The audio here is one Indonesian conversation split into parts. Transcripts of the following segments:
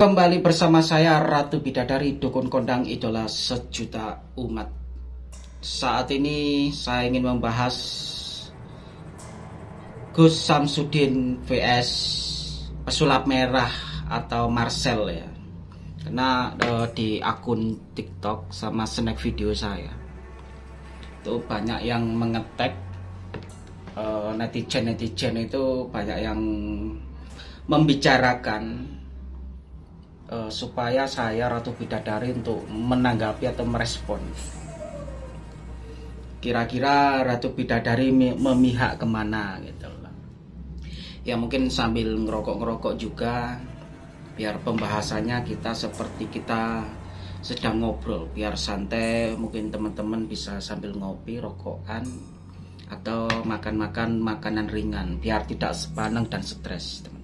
Kembali bersama saya Ratu Bidadari Dukun Kondang Idola Sejuta Umat. Saat ini saya ingin membahas Gus Samsudin vs Pesulap Merah atau Marcel ya. Karena uh, di akun TikTok sama snack video saya. Itu banyak yang mengetek uh, Netizen-netizen itu banyak yang membicarakan uh, supaya saya Ratu Bidadari untuk menanggapi atau merespon. Kira-kira Ratu Bidadari memihak ke mana gitu loh. Ya mungkin sambil ngerokok-ngerokok juga biar pembahasannya kita seperti kita sedang ngobrol biar santai mungkin teman-teman bisa sambil ngopi rokokan atau makan-makan makanan ringan biar tidak sepaneng dan stres teman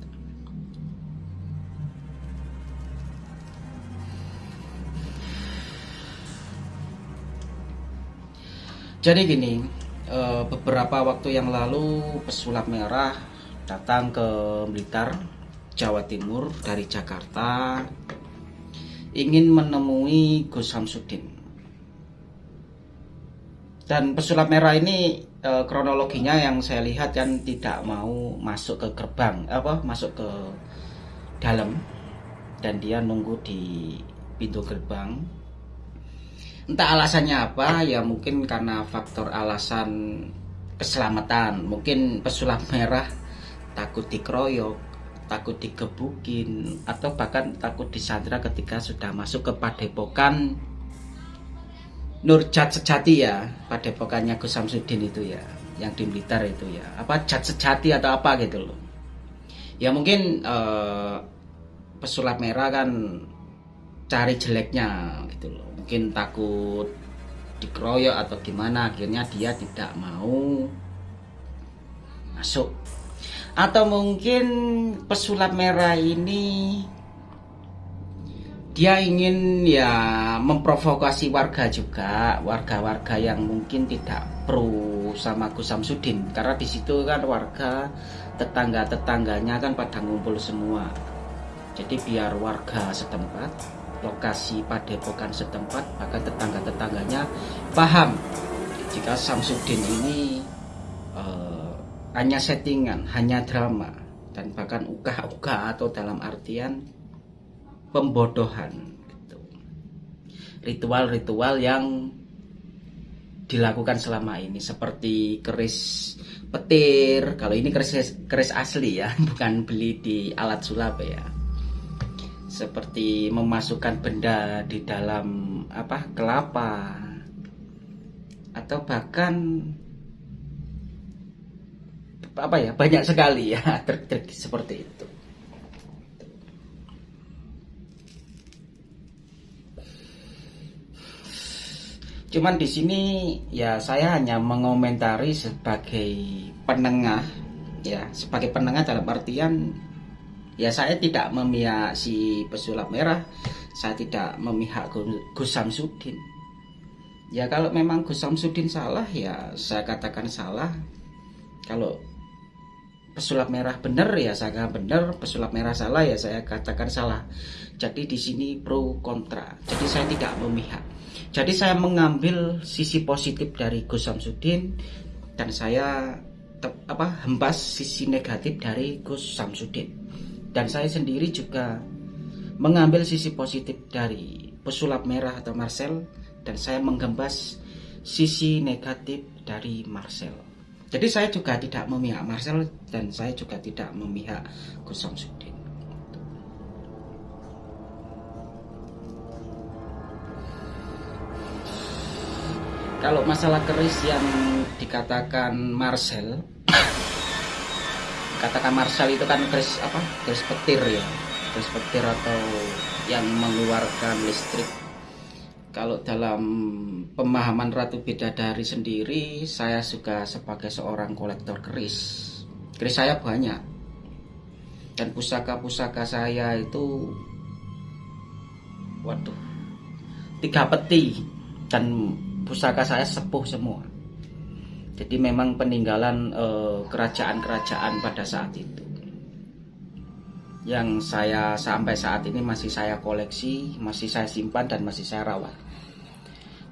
Jadi gini, eh, beberapa waktu yang lalu pesulap merah datang ke Blitar, Jawa Timur dari Jakarta ingin menemui Gus Samsudin. Dan pesulap merah ini eh, kronologinya yang saya lihat kan tidak mau masuk ke gerbang, apa masuk ke dalam dan dia nunggu di pintu gerbang entah alasannya apa ya mungkin karena faktor alasan keselamatan. Mungkin pesulap merah takut dikeroyok takut digebukin atau bahkan takut disandra ketika sudah masuk ke padepokan Nurjat Sejati ya padepokannya Gus Samsudin itu ya yang di Blitar itu ya. Apa Jat Sejati atau apa gitu loh. Ya mungkin eh, pesulap merah kan cari jeleknya gitu loh. Mungkin takut dikeroyok atau gimana akhirnya dia tidak mau masuk. Atau mungkin pesulap merah ini dia ingin ya memprovokasi warga juga warga-warga yang mungkin tidak pro sama Gus Samsudin. Karena di situ kan warga tetangga-tetangganya kan pada ngumpul semua. Jadi biar warga setempat lokasi padepokan setempat bahkan tetangga-tetangganya paham. Jika Samsudin ini uh, hanya settingan, hanya drama dan bahkan uka-uka atau dalam artian pembodohan gitu. ritual-ritual yang dilakukan selama ini seperti keris petir. Kalau ini keris keris asli ya bukan beli di alat sulap ya seperti memasukkan benda di dalam apa kelapa atau bahkan apa ya banyak sekali ya trik-trik seperti itu. Cuman di sini ya saya hanya mengomentari sebagai penengah ya sebagai penengah dalam artian ya saya tidak memihak si pesulap merah. Saya tidak memihak Gus Samsudin. Ya kalau memang Gus Samsudin salah ya saya katakan salah. Kalau pesulap merah benar ya saya katakan benar. Pesulap merah salah ya saya katakan salah. Jadi di sini pro kontra. Jadi saya tidak memihak. Jadi saya mengambil sisi positif dari Gus Samsudin dan saya apa hembas sisi negatif dari Gus Samsudin dan saya sendiri juga mengambil sisi positif dari pesulap merah atau Marcel dan saya menggembas sisi negatif dari Marcel. Jadi saya juga tidak memihak Marcel dan saya juga tidak memihak Gus Samsudin. Kalau masalah keris yang dikatakan Marcel katakan Marshall itu kan keris apa? Keris petir ya. Keris petir atau yang mengeluarkan listrik. Kalau dalam pemahaman Ratu Bidadari sendiri saya juga sebagai seorang kolektor keris. Keris saya banyak. Dan pusaka-pusaka saya itu waduh tiga peti. Dan pusaka saya sepuh semua jadi memang peninggalan eh, kerajaan-kerajaan pada saat itu. yang saya sampai saat ini masih saya koleksi, masih saya simpan dan masih saya rawat.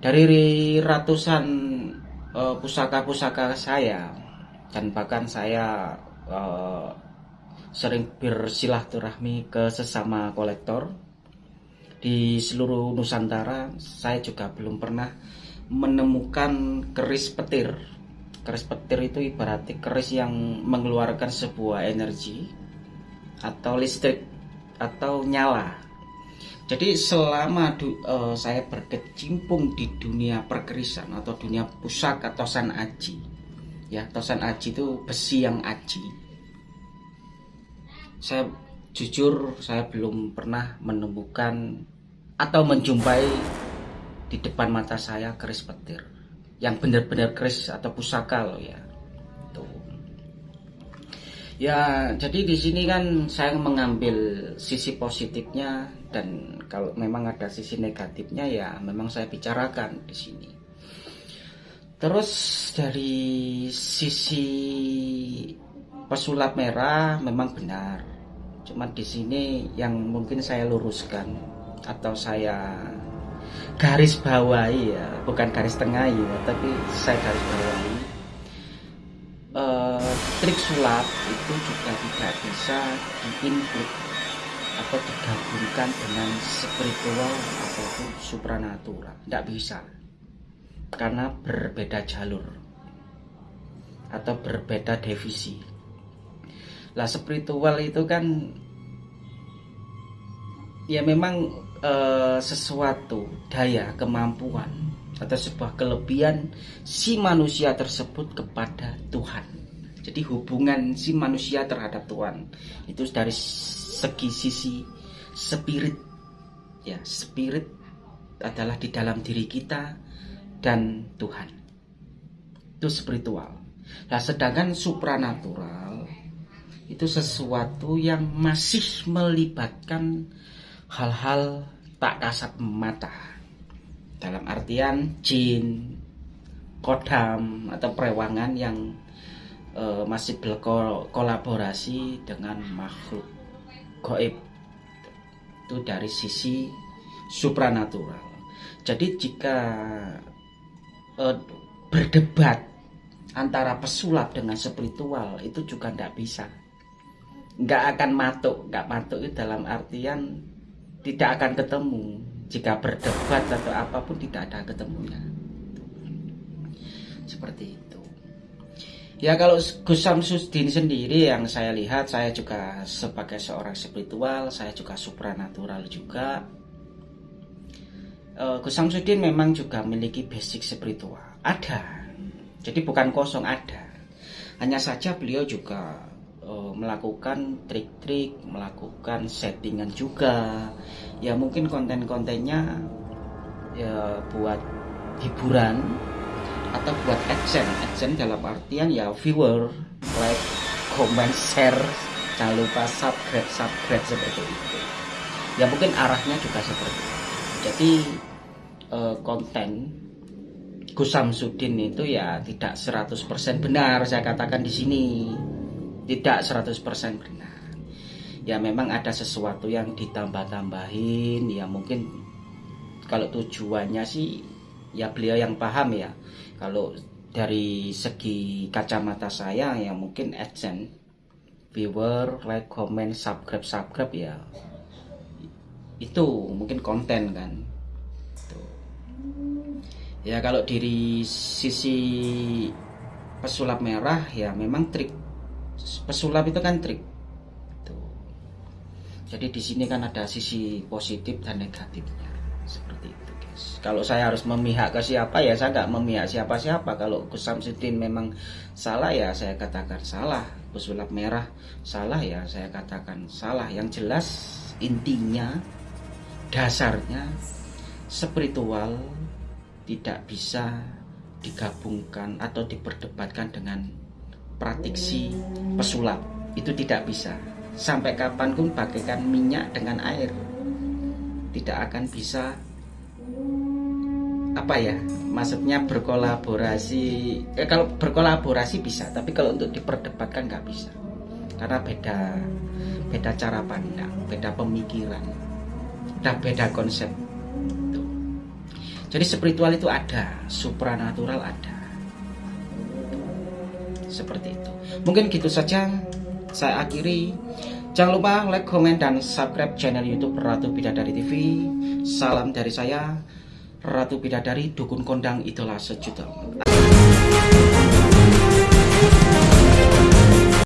Dari ratusan eh, pusaka-pusaka uh, saya dan bahkan saya uh, sering bersilaturahmi ke sesama kolektor di seluruh Nusantara, saya juga belum pernah menemukan keris petir. Keris petir itu ibaratnya keris yang mengeluarkan sebuah energi atau listrik atau nyala. Jadi selama du, uh, saya berkecimpung di dunia perkerisan atau dunia pusaka tosan aji, ya tosan aji itu besi yang aji. Saya jujur saya belum pernah menemukan atau menjumpai di depan mata saya keris petir yang benar-benar keris atau pusaka loh ya. Tuh. Ya jadi di sini kan saya mengambil sisi positifnya dan kalau memang ada sisi negatifnya ya memang saya bicarakan di sini. Terus dari sisi pesulap merah memang benar. Cuma di sini yang mungkin saya luruskan atau saya garis bawahi ya bukan garis tengah ya tapi saya garis bawahi. Uh, trik sulap itu juga tidak bisa diinput atau digabungkan dengan spiritual ataupun supranatural. Tidak bisa. Karena berbeda jalur atau berbeda divisi lah spiritual itu kan ya memang uh, sesuatu daya kemampuan atau sebuah kelebihan si manusia tersebut kepada Tuhan. Jadi hubungan si manusia terhadap Tuhan itu dari segi sisi spirit ya spirit adalah di dalam diri kita dan Tuhan itu spiritual. Nah sedangkan supranatural itu sesuatu yang masih melibatkan hal-hal tak kasat mata. Dalam artian jin kodam atau perewangan yang e, masih berkolaborasi dengan makhluk goib itu dari sisi supranatural. Jadi jika e, berdebat antara pesulap dengan spiritual itu juga tidak bisa. Nggak akan matuk nggak matuk itu dalam artian tidak akan ketemu. Jika berdebat atau apa pun tidak ada ketemunya. Seperti itu. Ya kalau Gus Samsudin sendiri yang saya lihat saya juga sebagai seorang spiritual saya juga supranatural juga. Uh, Gus Samsudin memang juga memiliki basic spiritual. Ada. Jadi bukan kosong ada. Hanya saja beliau juga melakukan trik-trik, melakukan settingan juga. Ya mungkin konten-kontennya ya buat hiburan atau buat action. Action dalam artian ya viewer, like, comment, share, jangan lupa subscribe, subscribe seperti itu. Ya mungkin arahnya juga seperti itu. Jadi uh, konten Gus Samsudin itu ya tidak 100% benar saya katakan di sini tidak 100% benar. Ya memang ada sesuatu yang ditambah-tambahin. Ya mungkin kalau tujuannya sih ya beliau yang paham ya. Kalau dari segi kacamata saya ya mungkin adsense viewer like comment subscribe subscribe ya itu mungkin konten kan. Ya kalau dari sisi pesulap merah ya memang trik pesulap itu kan trik. Tuh. jadi di sini kan ada sisi positif dan negatifnya. Seperti itu guys. Kalau saya harus memihak ke siapa ya saya nggak memihak siapa-siapa. Kalau Gus Samsudin memang salah ya saya katakan salah. Pesulap merah salah ya saya katakan salah. Yang jelas intinya dasarnya spiritual tidak bisa digabungkan atau diperdebatkan dengan praktiksi pesulap. Itu tidak bisa. Sampai kapan pun bagaikan minyak dengan air. Tidak akan bisa apa ya maksudnya berkolaborasi eh, kalau berkolaborasi bisa tapi kalau untuk diperdebatkan nggak bisa. Karena beda beda cara pandang beda pemikiran dan beda konsep. Jadi spiritual itu ada supranatural ada seperti itu. Mungkin gitu saja saya akhiri. Jangan lupa like comment dan subscribe channel youtube Ratu Bidadari TV salam dari saya Ratu Bidadari Dukun Kondang Idola Sejuta